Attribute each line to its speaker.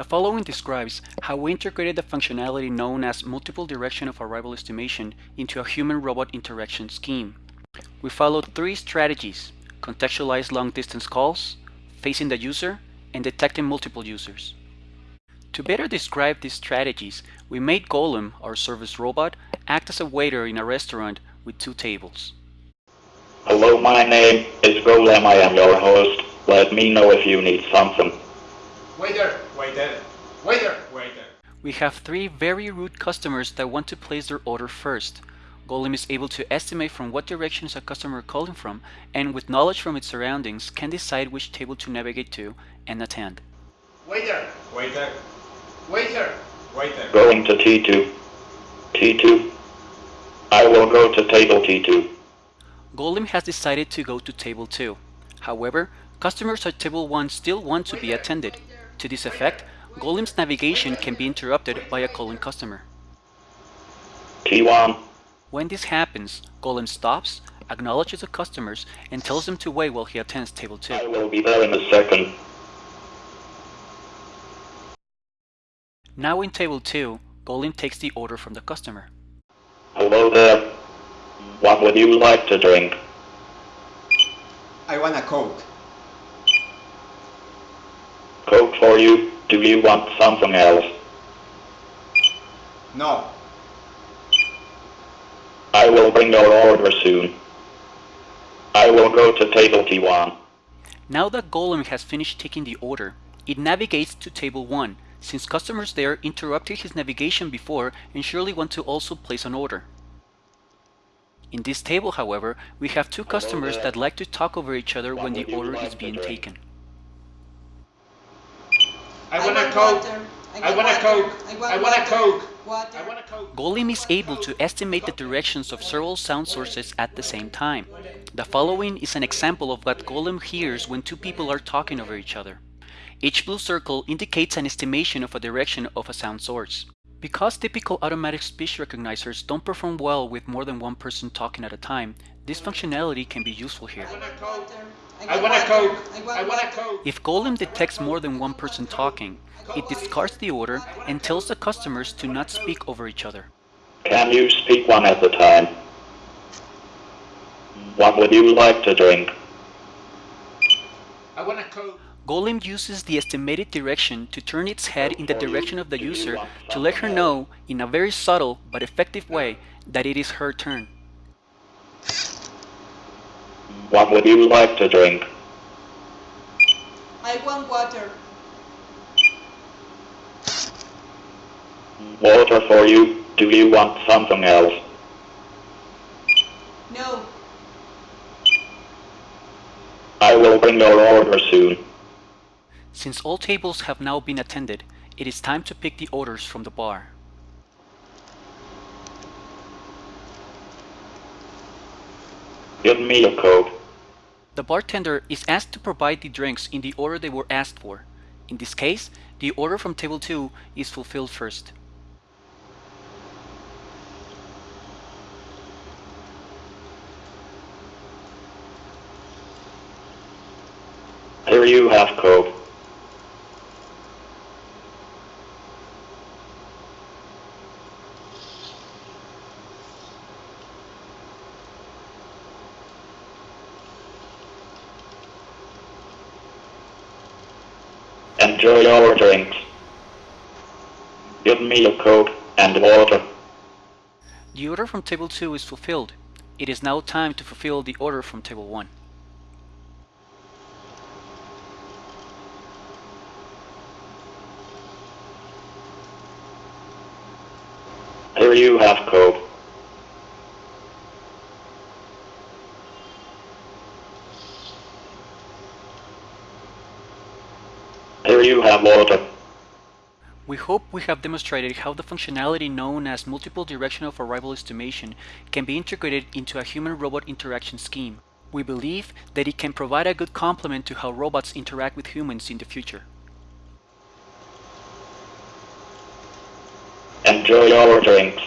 Speaker 1: The following describes how we integrated the functionality known as multiple direction of arrival estimation into a human-robot interaction scheme. We followed three strategies, contextualized long-distance calls, facing the user, and detecting multiple users. To better describe these strategies, we made Golem, our service robot, act as a waiter in a restaurant with two tables.
Speaker 2: Hello, my name is Golem. I am your host. Let me know if you need something.
Speaker 3: Waiter, waiter, waiter, waiter.
Speaker 1: We have three very rude customers that want to place their order first. Golem is able to estimate from what direction is a customer calling from and with knowledge from its surroundings can decide which table to navigate to and attend.
Speaker 3: Waiter, waiter, waiter, waiter.
Speaker 2: Going to T2. T2. I will go to table T2.
Speaker 1: Golem has decided to go to table 2. However, customers at table 1 still want to be attended. To this effect, Golem's navigation can be interrupted by a calling customer.
Speaker 2: T1.
Speaker 1: When this happens, Golem stops, acknowledges the customers, and tells them to wait while he attends table 2.
Speaker 2: I will be there in a second.
Speaker 1: Now in table 2, Golem takes the order from the customer.
Speaker 2: Hello there. What would you like to drink?
Speaker 3: I want a Coke.
Speaker 2: Coke for you. Do you want something else?
Speaker 3: No.
Speaker 2: I will bring your order soon. I will go to table T1.
Speaker 1: Now that Golem has finished taking the order, it navigates to table 1, since customers there interrupted his navigation before and surely want to also place an order. In this table, however, we have two customers that like to talk over each other when the order is being taken.
Speaker 3: I want a Coke. I want a Coke. I want a Coke. I want a Coke.
Speaker 1: Golem is able to estimate the directions of several sound sources at the same time. The following is an example of what Golem hears when two people are talking over each other. Each blue circle indicates an estimation of a direction of a sound source. Because typical automatic speech recognizers don't perform well with more than one person talking at a time, this functionality can be useful here.
Speaker 3: I want a Coke. I want.
Speaker 4: I
Speaker 3: I
Speaker 4: want
Speaker 3: want a. Coke.
Speaker 1: If Golem detects more than one person talking, it discards the order and tells the customers to not speak over each other.
Speaker 2: Can you speak one at a time? What would you like to drink?
Speaker 3: I want a Coke.
Speaker 1: Golem uses the estimated direction to turn its head in the direction of the user to let her know, in a very subtle but effective way, that it is her turn.
Speaker 2: What would you like to drink?
Speaker 4: I want water.
Speaker 2: Water for you. Do you want something else?
Speaker 4: No.
Speaker 2: I will bring your order soon.
Speaker 1: Since all tables have now been attended, it is time to pick the orders from the bar.
Speaker 2: Give me a Coke.
Speaker 1: The bartender is asked to provide the drinks in the order they were asked for. In this case, the order from table 2 is fulfilled first.
Speaker 2: Here you have Coke. Enjoy your drinks. Give me a Coke and water.
Speaker 1: The order from table 2 is fulfilled. It is now time to fulfill the order from table 1.
Speaker 2: Here you have Coke. Here you have water.
Speaker 1: We hope we have demonstrated how the functionality known as multiple direction of arrival estimation can be integrated into a human-robot interaction scheme. We believe that it can provide a good complement to how robots interact with humans in the future.
Speaker 2: Enjoy your drinks.